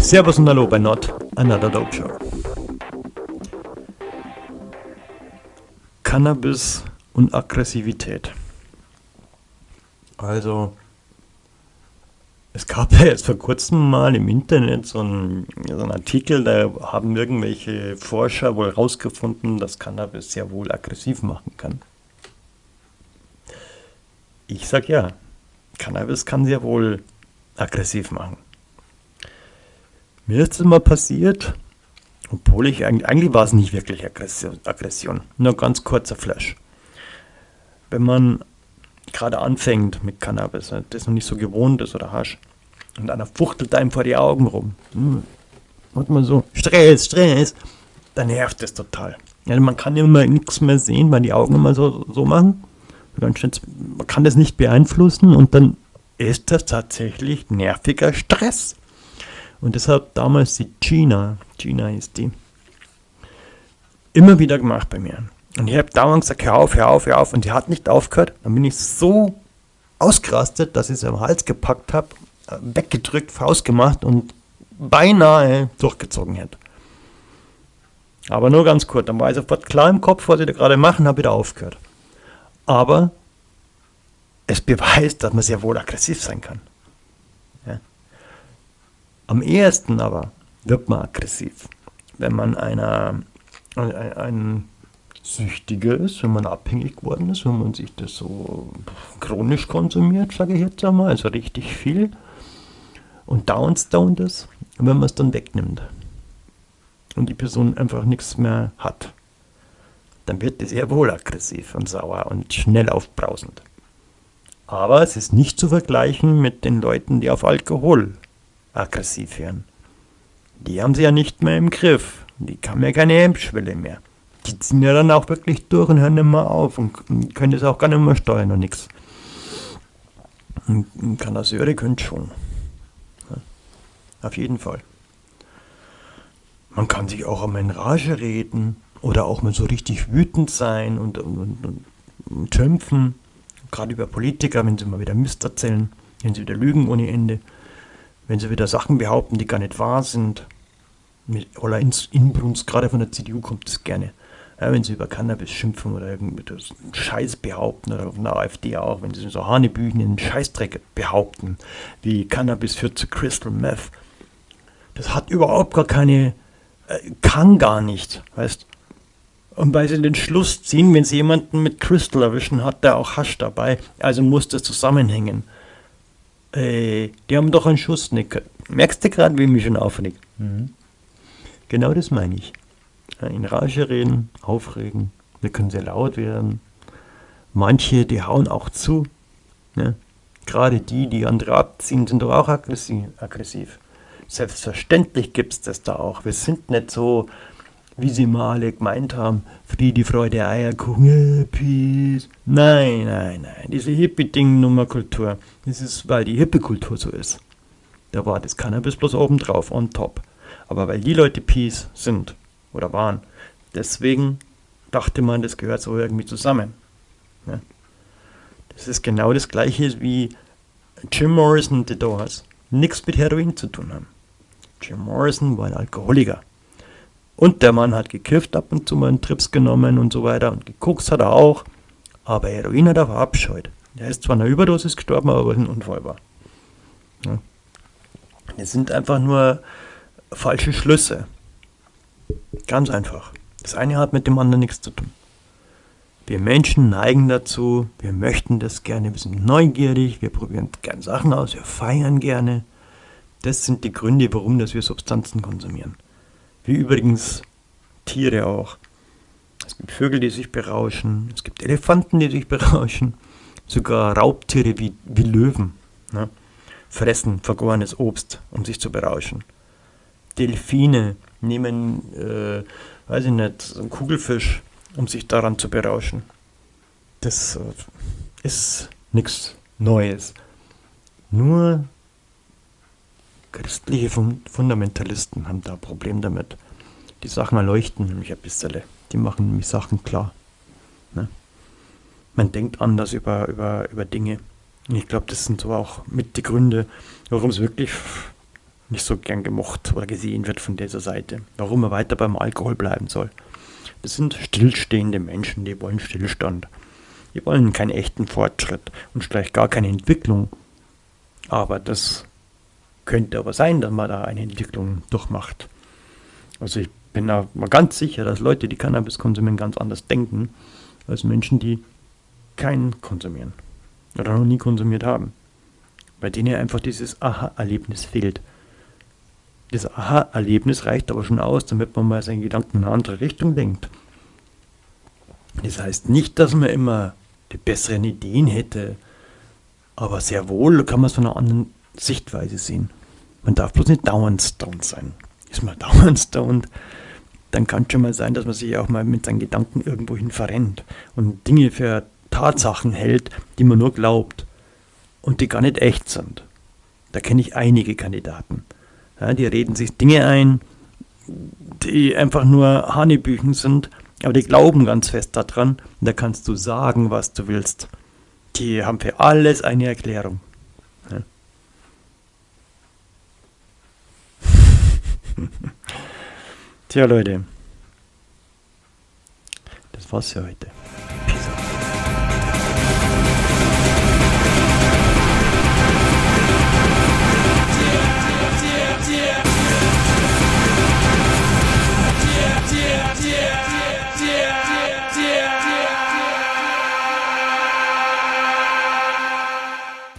Servus und Hallo bei Not Another Dope Show. Cannabis und Aggressivität. Also, es gab ja jetzt vor kurzem mal im Internet so einen, so einen Artikel, da haben irgendwelche Forscher wohl herausgefunden, dass Cannabis sehr wohl aggressiv machen kann. Ich sag ja, Cannabis kann sehr wohl aggressiv machen. Mir ist es mal passiert, obwohl ich eigentlich, eigentlich war es nicht wirklich Aggression, nur ganz kurzer Flash. Wenn man gerade anfängt mit Cannabis, das noch nicht so gewohnt ist oder Hasch, und einer fuchtelt einem vor die Augen rum, hm, und man so, Stress, Stress, dann nervt das total. Ja, man kann immer nichts mehr sehen, weil die Augen immer so, so machen. Man kann das nicht beeinflussen und dann ist das tatsächlich nerviger Stress. Und deshalb damals die Gina, Gina ist die, immer wieder gemacht bei mir. Und ich habe dauernd gesagt, hör auf, hör auf, hör auf. Und sie hat nicht aufgehört. Dann bin ich so ausgerastet, dass ich sie am Hals gepackt habe, äh, weggedrückt, Faust gemacht und beinahe durchgezogen hätte. Aber nur ganz kurz. Dann war ich sofort klar im Kopf, was ich da gerade machen, habe wieder aufgehört. Aber es beweist, dass man sehr wohl aggressiv sein kann. Am ehesten aber wird man aggressiv, wenn man einer, ein, ein Süchtiger ist, wenn man abhängig geworden ist, wenn man sich das so chronisch konsumiert, sage ich jetzt einmal, also richtig viel und downstoned ist, wenn man es dann wegnimmt und die Person einfach nichts mehr hat, dann wird es sehr wohl aggressiv und sauer und schnell aufbrausend. Aber es ist nicht zu vergleichen mit den Leuten, die auf Alkohol aggressiv werden. Die haben sie ja nicht mehr im Griff. Die haben ja keine Hemmschwelle mehr. Die ziehen ja dann auch wirklich durch und hören immer auf und können das auch gar nicht mehr steuern und nichts. Kanasseure können schon. Ja, auf jeden Fall. Man kann sich auch einmal in Rage reden oder auch mal so richtig wütend sein und, und, und, und schimpfen. Gerade über Politiker, wenn sie mal wieder Mist erzählen, wenn sie wieder lügen ohne Ende wenn sie wieder Sachen behaupten, die gar nicht wahr sind. Mit aller Inbrunst, gerade von der CDU kommt es gerne. Ja, wenn sie über Cannabis schimpfen oder irgendwie Scheiß behaupten oder von der AfD auch, wenn sie so Hanebüchen in Scheißdreck behaupten, wie Cannabis führt zu Crystal Meth. Das hat überhaupt gar keine, äh, kann gar nicht, weißt und weil sie den Schluss ziehen, wenn sie jemanden mit Crystal erwischen, hat der auch Hasch dabei, also muss das zusammenhängen. Ey, die haben doch einen Schuss nicht. Merkst du gerade, wie mich schon aufregt? Mhm. Genau das meine ich. In Rage reden, aufregen. Wir können sehr laut werden. Manche, die hauen auch zu. Ne? Gerade die, die andere abziehen, sind doch auch aggressiv. Selbstverständlich gibt es das da auch. Wir sind nicht so, wie sie mal alle gemeint haben, Friede, Freude, Eierkuchen, Peace. Nein, nein, nein, diese Hippie-Ding-Nummer-Kultur, das ist, weil die Hippie-Kultur so ist. Da war das Cannabis bloß oben drauf, on top. Aber weil die Leute Peace sind oder waren, deswegen dachte man, das gehört so irgendwie zusammen. Ja. Das ist genau das gleiche wie Jim Morrison The Doors. Nichts mit Heroin zu tun haben. Jim Morrison war ein Alkoholiker. Und der Mann hat gekifft, ab und zu mal einen Trips genommen und so weiter. Und geguckt hat er auch. Aber Heroin hat er verabscheut. Er ist zwar einer Überdosis gestorben, aber ein Unfall war. Ja. Das sind einfach nur falsche Schlüsse. Ganz einfach. Das eine hat mit dem anderen nichts zu tun. Wir Menschen neigen dazu, wir möchten das gerne, wir sind neugierig, wir probieren gerne Sachen aus, wir feiern gerne. Das sind die Gründe, warum dass wir Substanzen konsumieren. Wie übrigens Tiere auch. Es gibt Vögel, die sich berauschen. Es gibt Elefanten, die sich berauschen. Sogar Raubtiere wie, wie Löwen ne? fressen vergorenes Obst, um sich zu berauschen. Delfine nehmen, äh, weiß ich nicht, einen Kugelfisch, um sich daran zu berauschen. Das äh, ist nichts Neues. Nur Christliche Fundamentalisten haben da ein Problem damit. Die Sachen erleuchten nämlich ein bisschen. Die machen nämlich Sachen klar. Ne? Man denkt anders über, über, über Dinge. Und ich glaube, das sind so auch mit die Gründe, warum es wirklich nicht so gern gemocht oder gesehen wird von dieser Seite. Warum er weiter beim Alkohol bleiben soll. Das sind stillstehende Menschen, die wollen Stillstand. Die wollen keinen echten Fortschritt und vielleicht gar keine Entwicklung. Aber das könnte aber sein, dass man da eine Entwicklung durchmacht. Also ich bin da mal ganz sicher, dass Leute, die Cannabis konsumieren, ganz anders denken als Menschen, die keinen konsumieren oder noch nie konsumiert haben. Bei denen einfach dieses Aha-Erlebnis fehlt. Das Aha-Erlebnis reicht aber schon aus, damit man mal seinen Gedanken in eine andere Richtung denkt. Das heißt nicht, dass man immer die besseren Ideen hätte, aber sehr wohl kann man es von einer anderen Sichtweise sehen. Man darf bloß nicht dauernd stoned sein. Ist man dauernd stoned, dann kann es schon mal sein, dass man sich auch mal mit seinen Gedanken irgendwohin verrennt und Dinge für Tatsachen hält, die man nur glaubt und die gar nicht echt sind. Da kenne ich einige Kandidaten. Ja, die reden sich Dinge ein, die einfach nur Hanebüchen sind, aber die glauben ganz fest daran. Und da kannst du sagen, was du willst. Die haben für alles eine Erklärung. Tja, Leute. Das war's für heute.